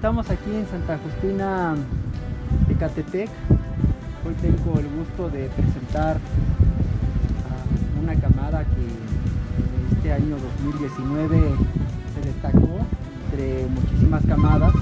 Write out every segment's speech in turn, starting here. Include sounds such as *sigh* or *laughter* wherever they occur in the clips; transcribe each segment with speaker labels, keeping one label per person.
Speaker 1: estamos aquí en Santa Justina de Catepec. Hoy tengo el gusto de presentar a una camada que en este año 2019 se destacó entre muchísimas camadas.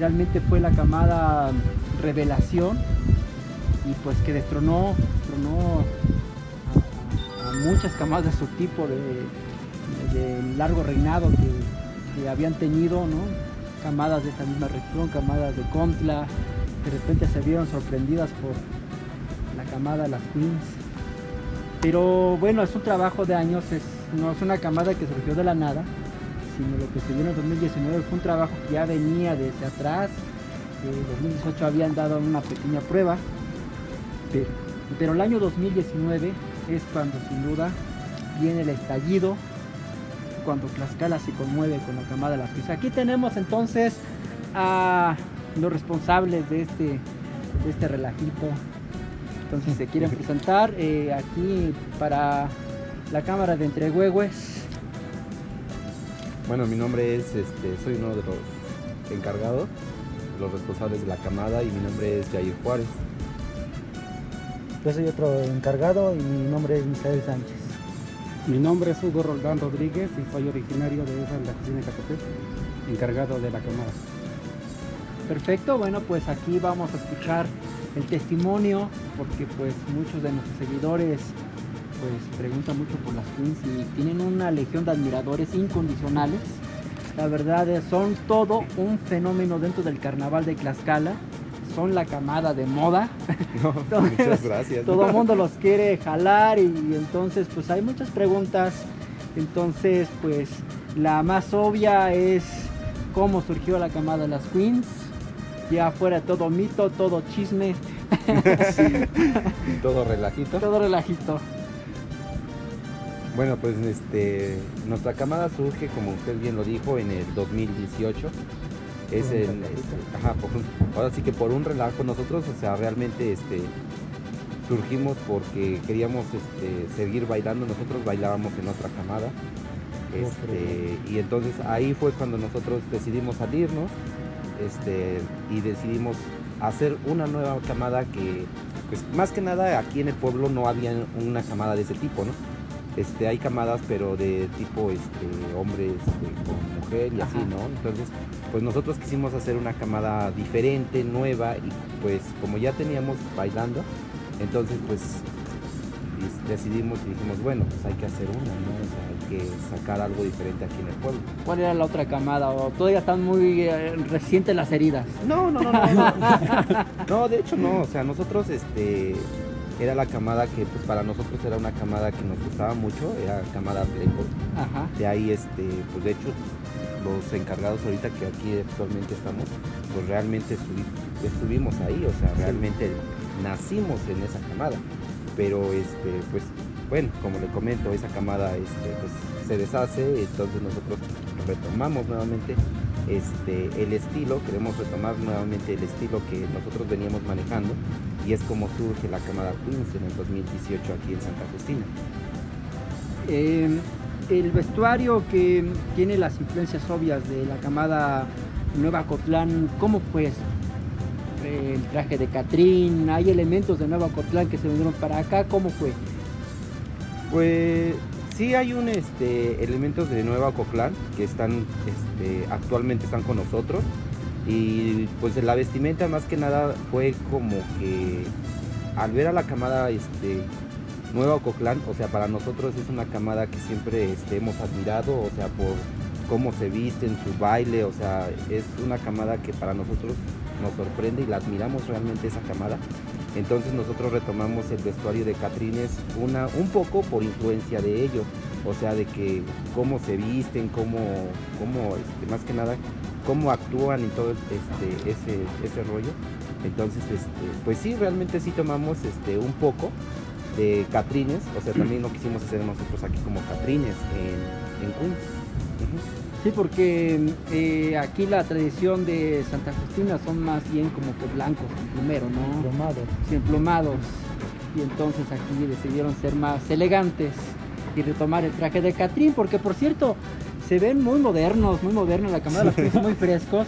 Speaker 1: Realmente fue la camada revelación y pues que destronó, destronó a, muchas camadas de su tipo de, de largo reinado que, que habían tenido, ¿no? Camadas de esta misma región, camadas de Contla, de repente se vieron sorprendidas por la camada Las Queens. Pero bueno, es un trabajo de años, no es una camada que surgió de la nada, sino lo que se vio en el 2019 fue un trabajo que ya venía desde atrás. En 2018 habían dado una pequeña prueba, pero, pero el año 2019 es cuando sin duda viene el estallido, cuando Tlaxcala se conmueve con la camada de las Queens. Aquí tenemos entonces a los responsables de este, de este relajito. Entonces se quieren presentar eh, aquí para la cámara de Entrehuehues.
Speaker 2: Bueno, mi nombre es, este, soy uno de los encargados, los responsables de la camada y mi nombre es Jair Juárez.
Speaker 1: Yo soy otro encargado y mi nombre es Misael Sánchez.
Speaker 3: Mi nombre es Hugo Roldán Rodríguez y soy originario de Cristina de Catepec, encargado de la cámara.
Speaker 1: Perfecto, bueno pues aquí vamos a escuchar el testimonio porque pues muchos de nuestros seguidores pues preguntan mucho por las Queens y tienen una legión de admiradores incondicionales. La verdad son todo un fenómeno dentro del carnaval de Tlaxcala. Son la camada de moda. *laughs*
Speaker 2: No,
Speaker 1: Entonces, *laughs*
Speaker 2: muchas gracias.
Speaker 1: Todo el mundo los quiere jalar y entonces pues hay muchas preguntas. Entonces pues la más obvia es cómo surgió la camada de las Queens. Ya fuera todo mito, todo chisme, *laughs*
Speaker 2: Todo relajito.
Speaker 1: todo relajito.
Speaker 2: Bueno, pues este, nuestra camada surge, como usted bien lo dijo, en el 2018. Es este, ajá, por ahora sí que por un relajo nosotros, o sea, realmente este, surgimos porque queríamos este, seguir bailando. Nosotros bailábamos en otra camada. Este, y entonces ahí fue cuando nosotros decidimos salirnos este, y decidimos hacer una nueva camada que, pues más que nada aquí en el pueblo no había una camada de ese tipo, ¿no? Este, hay camadas pero de tipo este, hombre este, con mujer y así. ¿no? Entonces, pues nosotros quisimos hacer una camada diferente, nueva y pues como ya teníamos bailando, entonces pues decidimos y dijimos, bueno, pues hay que hacer una, ¿no? O sea, hay que sacar algo diferente aquí en el pueblo.
Speaker 1: ¿Cuál era la otra camada? ¿O todavía están muy eh, recientes las heridas?
Speaker 2: No, no, no, no, no. *laughs* No, de hecho no, o sea, nosotros este era la camada que pues para nosotros era una camada que nos gustaba mucho, era camada Playboy.
Speaker 1: Ajá.
Speaker 2: De ahí este, pues de hecho los encargados ahorita que aquí actualmente estamos, pues realmente estuvi- estuvimos ahí, o sea, realmente nacimos en esa camada. Pero este, pues bueno, como le comento, esa camada este, pues, se deshace, entonces nosotros retomamos nuevamente este, el estilo, queremos retomar nuevamente el estilo que nosotros veníamos manejando y es como surge la camada Queens en el 2018 aquí en Santa Justina.
Speaker 1: Eh, el vestuario que tiene las influencias obvias de la camada Nueva Cotlán, ¿cómo fue eso? El traje de Catrín, hay elementos de Nueva Cotlán que se vinieron para acá, ¿cómo fue?
Speaker 2: Pues sí hay un este elementos de Nueva Coclán que están este, actualmente están con nosotros y pues la vestimenta más que nada fue como que al ver a la camada este Nueva Coclán, o sea, para nosotros es una camada que siempre este, hemos admirado, o sea, por cómo se visten, su baile, o sea, es una camada que para nosotros nos sorprende y la admiramos realmente esa camada. Entonces nosotros retomamos el vestuario de Catrines una, un poco por influencia de ellos, o sea, de que cómo se visten, cómo, cómo este, más que nada, cómo actúan y todo este, ese, ese rollo. Entonces, este, pues sí, realmente sí tomamos este, un poco de Catrines, o sea, también lo quisimos hacer nosotros aquí como Catrines en, en.
Speaker 1: Sí, porque eh, aquí la tradición de Santa Justina son más bien como que blancos primero, ¿no?
Speaker 3: Plomado.
Speaker 1: Sí, emplumados. Y entonces aquí decidieron ser más elegantes y retomar el traje de Catrín, porque por cierto, se ven muy modernos, muy modernos, la cámara, los pies muy frescos.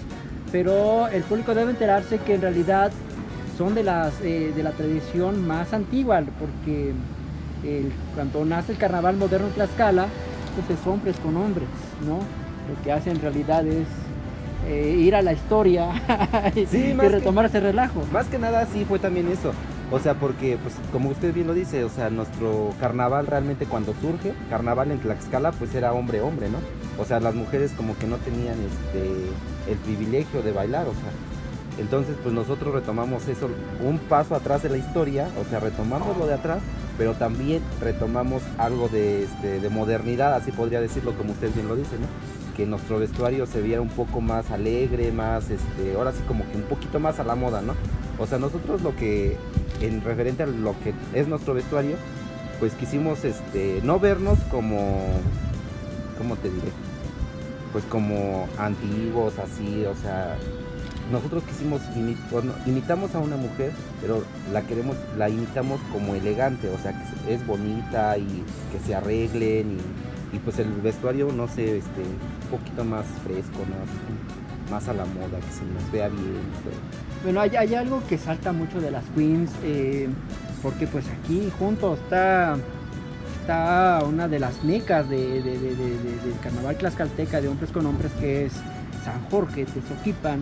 Speaker 1: pero el público debe enterarse que en realidad son de, las, eh, de la tradición más antigua, porque cuando nace el carnaval moderno en Tlaxcala, pues es hombres con hombres, ¿no? Lo que hace en realidad es eh, ir a la historia *laughs* y, retomar ese relajo.
Speaker 2: Más que nada sí fue también eso. O sea, porque, pues, como usted bien lo dice, o sea, nuestro carnaval realmente cuando surge, carnaval en Tlaxcala, pues era hombre-hombre, ¿no? O sea, las mujeres como que no tenían este el privilegio de bailar, o sea. Entonces, pues nosotros retomamos eso, un paso atrás de la historia, o sea, retomamos lo de atrás, pero también retomamos algo de, este, de modernidad, así podría decirlo, como usted bien lo dice, ¿no? Que nuestro vestuario se viera un poco más alegre, más, este, ahora sí como que un poquito más a la moda, ¿no? O sea, nosotros lo que, en referente a lo que es nuestro vestuario, pues quisimos, este, no vernos como, ¿cómo te diré? Pues como antiguos, así, o sea, nosotros quisimos, imitamos a una mujer, pero la queremos, la imitamos como elegante, o sea, que es bonita y que se arreglen y y pues el vestuario, no sé, este, un poquito más fresco, más, más a la moda, que se nos vea bien.
Speaker 1: Bueno, hay, algo que salta mucho de las queens, eh, porque pues aquí junto está, está una de las mecas de, del carnaval tlaxcalteca de hombres con hombres, que es San Jorge Tezoquipan.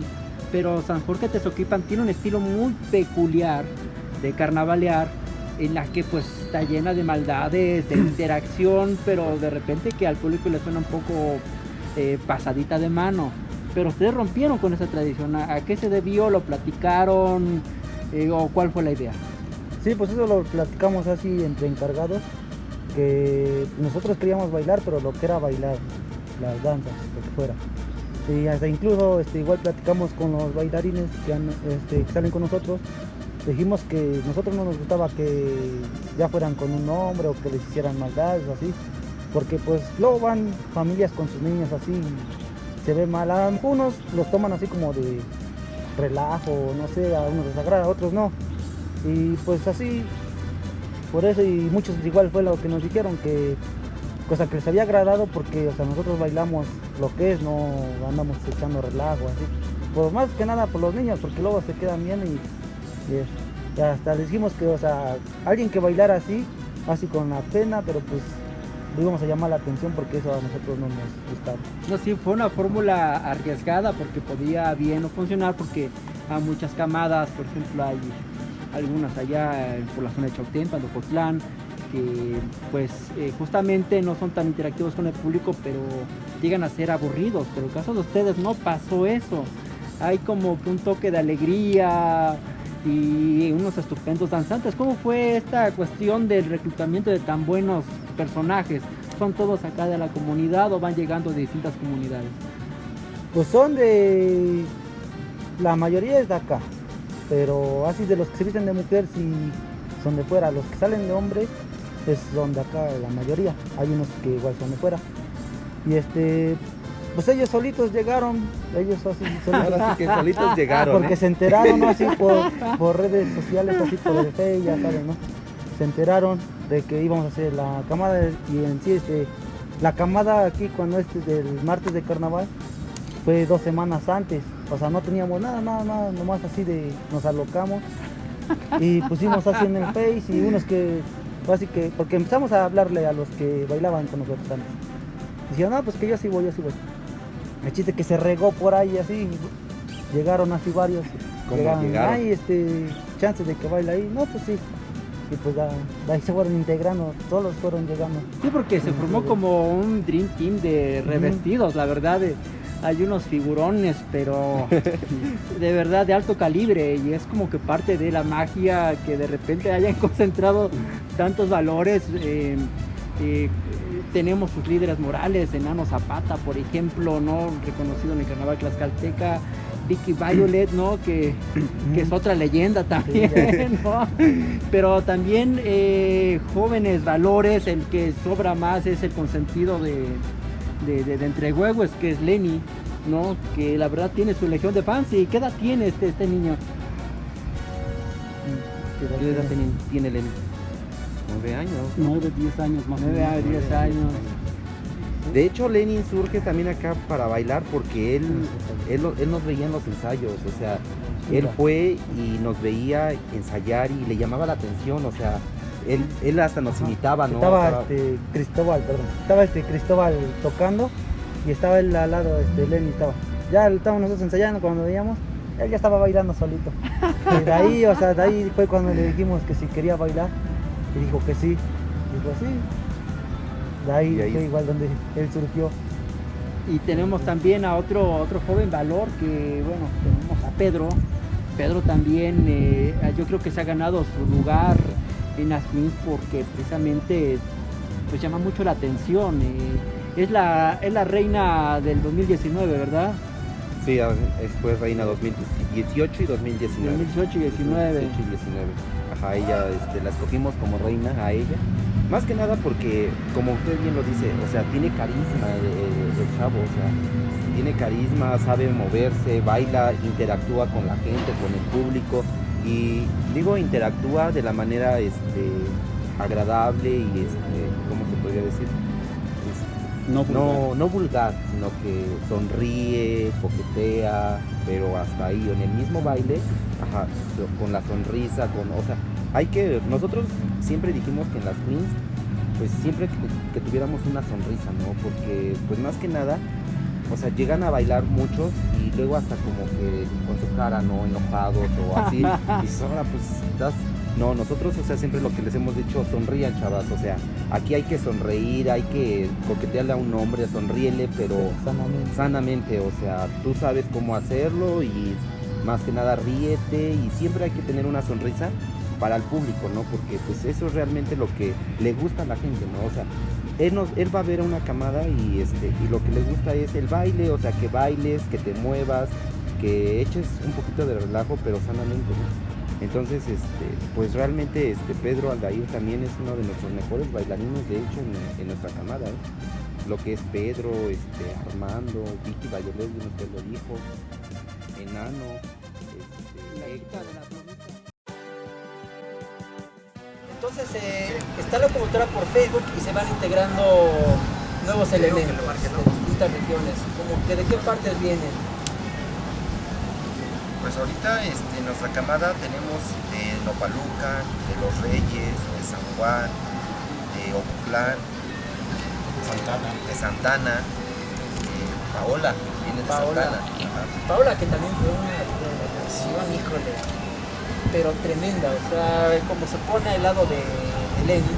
Speaker 1: Pero San Jorge Tezoquipan tiene un estilo muy peculiar de carnavalear en la que pues está llena de maldades, de interacción, pero de repente que al público le suena un poco eh, pasadita de mano. Pero ustedes rompieron con esa tradición. ¿A, qué se debió? ¿Lo platicaron? Eh, ¿O cuál fue la idea?
Speaker 4: Sí, pues eso lo platicamos así entre encargados, que nosotros queríamos bailar, pero lo que era bailar, las danzas, lo que fuera. Y hasta incluso este, igual platicamos con los bailarines que, este, que salen con nosotros dijimos que nosotros no nos gustaba que ya fueran con un hombre o que les hicieran maldades o así, porque pues luego van familias con sus niños así, se ve mal, a unos los toman así como de relajo, no sé, a unos les agrada, a otros no, y pues así, por eso y muchos igual fue lo que nos dijeron, que cosa que les había agradado porque o sea, nosotros bailamos lo que es, no andamos echando relajo así, pues más que nada por los niños, porque luego se quedan bien y y hasta dijimos que, o sea, alguien que bailara así, así con la pena, pero pues lo íbamos a llamar la atención porque eso a nosotros no nos gustaba.
Speaker 1: No, sí, fue una fórmula arriesgada porque podía bien no funcionar porque a muchas camadas, por ejemplo, hay algunas allá por la zona de Chautempan, Cotlán, que pues eh, justamente no son tan interactivos con el público, pero llegan a ser aburridos. Pero en el caso de ustedes no pasó eso. Hay como un toque de alegría, y unos estupendos danzantes. ¿Cómo fue esta cuestión del reclutamiento de tan buenos personajes? ¿Son todos acá de la comunidad o van llegando de distintas comunidades?
Speaker 4: Pues son de... La mayoría es de acá, pero así de los que se visten de mujer sí son de fuera. Los que salen de hombre es son de acá la mayoría. Hay unos que igual son de fuera. Y este, pues ellos solitos llegaron, ellos así *laughs*
Speaker 2: solitos. que solitos llegaron.
Speaker 4: Porque ¿eh? se enteraron así *laughs* por, redes sociales, así por el Face, ya saben, ¿no? Se enteraron de que íbamos a hacer la camada y en sí este, la camada aquí cuando este del martes de carnaval fue dos semanas antes. O sea, no teníamos nada, nada, nada, nomás así de nos alocamos y pusimos así en el Face y unos que, así que, porque empezamos a hablarle a los que bailaban con nosotros antes. Decían, no, pues que yo sí voy, yo sí voy. El chiste que se regó por ahí así, llegaron así varios.
Speaker 2: ¿Cómo llegaron?
Speaker 4: Hay este, chances de que baile ahí. No, pues sí. Y pues ahí se fueron integrando, todos fueron llegando.
Speaker 1: Sí, porque se formó como un Dream Team de revestidos, la verdad. hay unos figurones, pero *laughs* de verdad de alto calibre y es como que parte de la magia que de repente hayan *laughs* concentrado tantos valores. Eh, eh, tenemos sus líderes morales, Enano Zapata, por ejemplo, ¿no? Reconocido en el carnaval tlaxcalteca, Vicky Violet, ¿no? Que, es otra leyenda también, *laughs* ¿no? Pero también eh, jóvenes valores, el que sobra más es el consentido de, de, de, entre huevos, que es Lenny, ¿no? Que la verdad tiene su legión de fans. ¿Y qué edad tiene este, este niño?
Speaker 2: ¿Qué edad tiene, tiene Lenny? 9 años.
Speaker 1: 9, 10 años más 9 a 10 años.
Speaker 2: De hecho, Lenin surge también acá para bailar porque él, él, él nos veía en los ensayos, o sea, él fue y nos veía ensayar y le llamaba la atención, o sea, él, él hasta nos imitaba, ¿no?
Speaker 4: Estaba
Speaker 2: Estaba-
Speaker 4: este, Cristóbal, perdón. Estaba este Cristóbal tocando y estaba él al lado, este, Lenny estaba. Ya estábamos nosotros ensayando cuando veíamos, él ya estaba bailando solito. *laughs* Y de ahí, o sea, de ahí fue cuando le dijimos que si quería bailar. Y dijo que sí. Dijo sí. De ahí,
Speaker 2: ahí
Speaker 4: fue
Speaker 2: es-
Speaker 4: igual donde él surgió.
Speaker 1: Y tenemos también a otro, otro joven valor que, bueno, tenemos a Pedro. Pedro también, eh, yo creo que se ha ganado su lugar en las Queens porque precisamente pues llama mucho la atención. eh, es, la, es la reina del 2019, ¿verdad?
Speaker 2: Sí, después reina 2018 y 2019.
Speaker 1: 2018 y 19.
Speaker 2: 18 y 19. Ajá, ella este, la escogimos como reina a ella. Más que nada porque, como usted bien lo dice, o sea, tiene carisma el, el- el chavo, o sea, tiene carisma, sabe moverse, baila, interactúa con la gente, con el público. Y digo, interactúa de la manera este, agradable y, este, ¿cómo se podría decir?
Speaker 3: No, vulgar.
Speaker 2: no, no vulgar, sino que sonríe, coquetea, pero hasta ahí, en el mismo baile, ajá, con la sonrisa, con, o sea, hay que, nosotros siempre dijimos que en las queens, pues siempre que, que tuviéramos una sonrisa, ¿no? Porque, pues más que nada, o sea, llegan a bailar muchos y luego hasta como que con su cara, ¿no? Enojados o así, *laughs* y ahora pues, das... No, nosotros, o sea, siempre lo que les hemos dicho, sonrían, chavas, o sea, aquí hay que sonreír, hay que coquetearle a un hombre, sonríele, pero
Speaker 4: Sanamente.
Speaker 2: sanamente, o sea, tú sabes cómo hacerlo y más que nada ríete y siempre hay que tener una sonrisa para el público, ¿no? Porque pues eso es realmente lo que le gusta a la gente, ¿no? O sea, él, nos, él va a ver a una camada y, este, y lo que le gusta es el baile, o sea, que bailes, que te muevas, que eches un poquito de relajo, pero sanamente, ¿no? Entonces, este, pues realmente este Pedro Aldair también es uno de nuestros mejores bailarines, de hecho, en, en nuestra camada, ¿eh? Lo que es Pedro, este, Armando, Vicky bien usted lo dijo, Enano, este.
Speaker 1: Entonces eh, está la locomotora por Facebook y se van integrando nuevos elementos de distintas regiones. Como que de qué partes vienen.
Speaker 2: Pues ahorita este, en nuestra camada tenemos de Nopaluca, de Los Reyes, de San Juan, de Ocutlán,
Speaker 3: Santana.
Speaker 2: de Santana, de Paola, viene de
Speaker 1: Paola.
Speaker 2: Santana. Ajá.
Speaker 1: Paola que también fue una relación, híjole, pero tremenda. O sea, como se pone al lado de, de Lenny,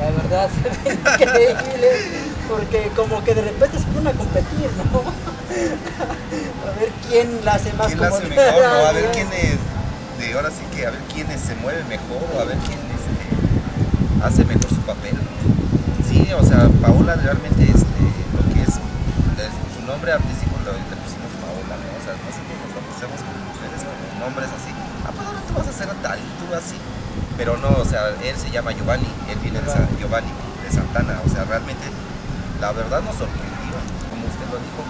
Speaker 1: la verdad *laughs* se ve increíble. Porque como que de repente se pone a competir, ¿no? A ver quién la hace más
Speaker 2: ¿Quién la hace mejor? no? A *laughs* ver quién es, de ahora sí que a ver quién es- se mueve mejor o a ver quién este, hace mejor su papel. Sí, o sea, Paola realmente este, lo que es, su nombre artístico lo, le pusimos Paola, ¿no? O sea, nosotros nos lo pusimos como mujeres, como nombres así. Ah, pues ahora tú vas a hacer tal y tú así. Pero no, o sea, él se llama Giovanni, él viene de San, Giovanni, de Santana, o sea, realmente la verdad nos sorprendió, como usted lo dijo.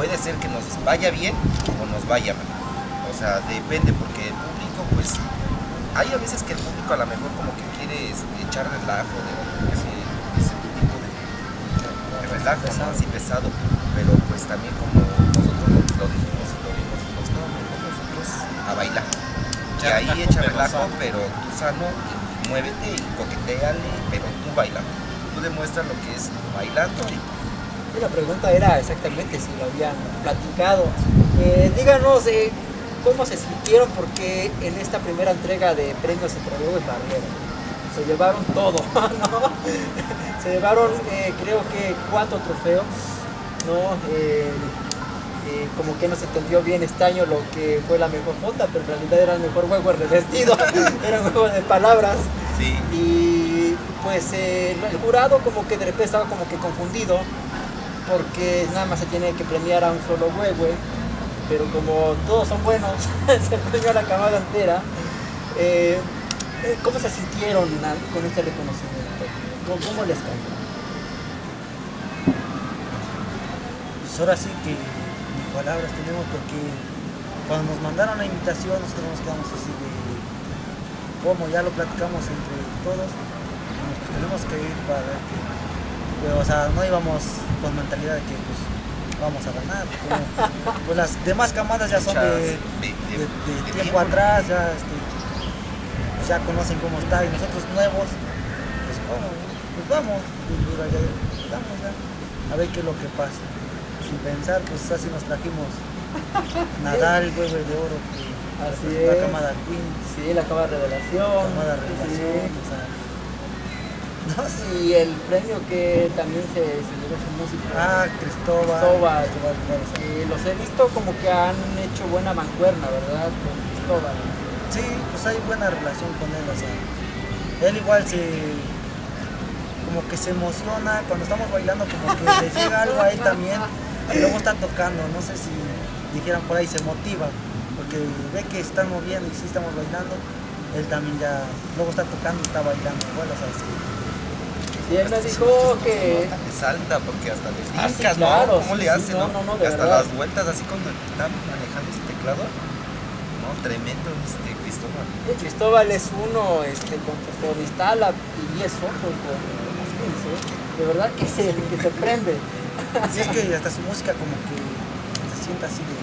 Speaker 2: Puede ser que nos vaya bien o nos vaya mal. O sea, depende, porque el público, pues, hay a veces que el público a lo mejor como que quiere este, echar relajo de ese, ese tipo de, de relajo, ¿no? Así pesado. Pero pues también como nosotros lo dijimos y lo vimos, quedamos mejor nosotros a bailar. Y ahí echa relajo, pero tú sano, y muévete y coqueteale, pero tú bailando. Tú demuestras lo que es bailando Y
Speaker 1: la pregunta era exactamente si lo habían platicado. Eh, díganos eh, cómo se sintieron porque en esta primera entrega de premios entre Luego y Barrera se llevaron todo, *laughs* ¿no? Se llevaron eh, creo que cuatro trofeos, ¿no? Eh, como que no se entendió bien este año lo que fue la mejor nota, pero en realidad era el mejor juego de vestido, *laughs* era un juego de palabras.
Speaker 2: sí,
Speaker 1: Y pues eh, el jurado como que de repente estaba como que confundido porque nada más se tiene que premiar a un solo huehue, pero como todos son buenos, *laughs* se premió a la camada entera. Eh, eh, ¿Cómo se sintieron con este reconocimiento? ¿Cómo, les cayó?
Speaker 4: Pues ahora sí que palabras tenemos porque cuando nos mandaron la invitación nosotros nos quedamos así de cómo ya lo platicamos entre todos nos tenemos que ir para que pero o sea, no íbamos con mentalidad de que pues vamos a ganar. como, *laughs* pues las demás camadas ya son de, tiempo atrás, ya, este, pues, ya conocen cómo está y nosotros nuevos, pues cómo, pues vamos, y vaya, vamos ya, a ver qué es lo que pasa. Sin pensar, pues así nos trajimos *laughs* Nadal, hueve de oro, que
Speaker 1: Así
Speaker 4: la
Speaker 1: es.
Speaker 4: camada Queen,
Speaker 1: Sí, la revelación.
Speaker 4: camada Revelación,
Speaker 1: sí.
Speaker 4: o sea, no. *laughs*
Speaker 1: Y el premio que también se, llevó su música.
Speaker 4: Ah, Cristóbal.
Speaker 1: Cristóbal.
Speaker 4: Cristóbal.
Speaker 1: Eh, los he visto como que han hecho buena mancuerna, ¿verdad? Con Cristóbal.
Speaker 4: Sí, pues hay buena relación con él, o sea, él igual se, como que se emociona cuando estamos bailando, como que le *laughs* llega algo a él también, y luego está tocando, no sé si dijeran por ahí, se motiva, porque ve que están moviendo y sí estamos bailando, él también ya, luego está tocando y está bailando, igual, o sea, sí.
Speaker 1: Y él me dijo que...
Speaker 2: Es alta porque hasta le
Speaker 1: Ah, sí,
Speaker 2: brincas,
Speaker 1: claro,
Speaker 2: ¿no? ¿Cómo
Speaker 1: sí,
Speaker 2: le
Speaker 1: sí,
Speaker 2: hace,
Speaker 1: no,
Speaker 2: no?
Speaker 1: no, no,
Speaker 2: hasta
Speaker 1: verdad.
Speaker 2: las vueltas, así cuando está manejando ese teclado. No, tremendo este Cristóbal.
Speaker 1: Cristóbal es uno este, con Floristala y es otro con ¿eh? De verdad que se, que se prende. *laughs*
Speaker 4: Sí, es que hasta su música como que se sienta así de,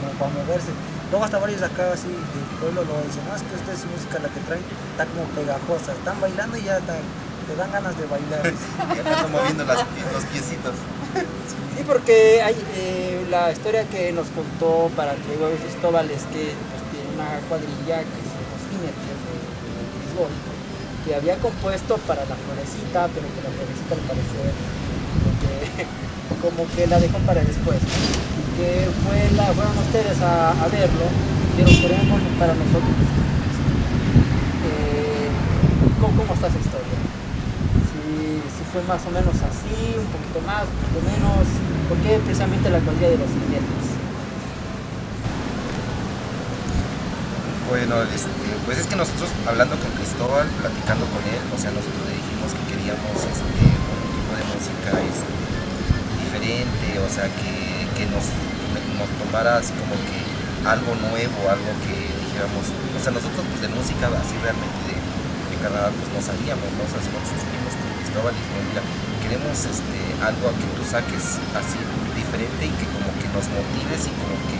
Speaker 4: como para moverse. Luego hasta varios acá así del pueblo lo dicen, no, es que esta es música la que traen, está como pegajosa, están bailando y ya está- te dan ganas de bailar. *laughs*
Speaker 2: Y acá moviendo las, los piecitos.
Speaker 1: Sí, porque hay eh, la historia que nos contó para que luego Cristóbal es que pues, tiene una cuadrilla que se los jinetes de, de que había compuesto para la florecita, pero que la florecita al parecer como que, *laughs* como que la dejó para después. Y que fue la, fueron ustedes a, a verlo, dijeron queremos para nosotros. Eh, ¿cómo, ¿Cómo está esa historia? si, si fue más o menos así, un poquito más, un poquito menos, ¿por qué precisamente la cualidad de los jinetes?
Speaker 2: Bueno, este, pues es que nosotros hablando con Cristóbal, platicando con él, o sea, nosotros le dijimos que queríamos este, un tipo de música este, diferente, o sea, que, que nos, nos tomara así como que algo nuevo, algo que dijéramos, o sea, nosotros pues de música así realmente de, de Canadá pues no sabíamos, ¿no? O sea, nosotros con Cristóbal queremos este, algo a que tú saques así diferente y que como que nos motives y como que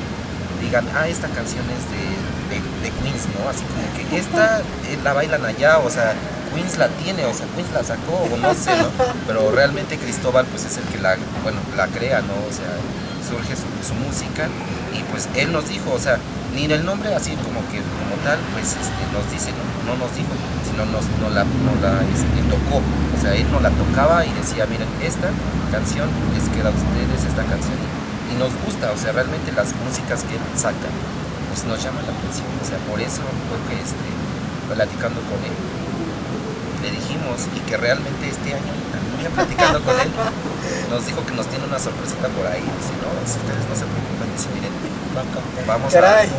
Speaker 2: digan, ah, esta canción es de, de, de Queens, ¿no? Así como que esta eh, la bailan allá, o sea, Queens la tiene, o sea, Queens la sacó, o no sé, ¿no? Pero realmente Cristóbal, pues es el que la, bueno, la crea, ¿no? O sea, surge su, música y pues él nos dijo, o sea, ni el nombre así como que, como tal, pues este, nos dice, no, no nos dijo, sino nos, no la, no la este, tocó, o sea, él no la tocaba y decía, miren, esta canción les queda a ustedes, esta canción y nos gusta, o sea, realmente las músicas que él saca, pues nos llaman la atención, o sea, por eso fue que este, platicando con él, le dijimos y que realmente este año, también platicando con él, nos dijo que nos tiene una sorpresita por ahí, si no, si ustedes no se preocupen, dice, miren, vamos
Speaker 1: Caray.
Speaker 2: a...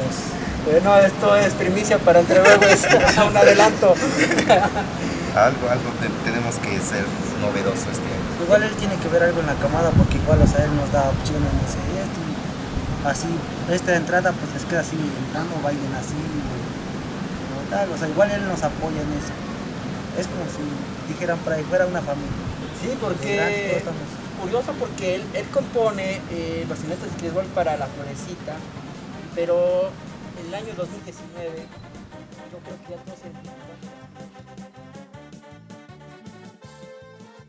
Speaker 1: Bueno, esto es primicia para entre es un adelanto.
Speaker 2: Algo, algo te- tenemos que ser novedoso este año.
Speaker 4: Igual él tiene que ver algo en la camada porque igual, o sea, él nos da opciones, no sé, esto, así, esta entrada pues les queda así entrando, bailen así, o tal, o sea, igual él nos apoya en eso. Es como si dijeran por ahí fuera una familia.
Speaker 1: Sí, porque curioso porque él, él compone eh, los jinetes de Cristóbal para la florecita, pero en el año 2019 yo creo que ya todos se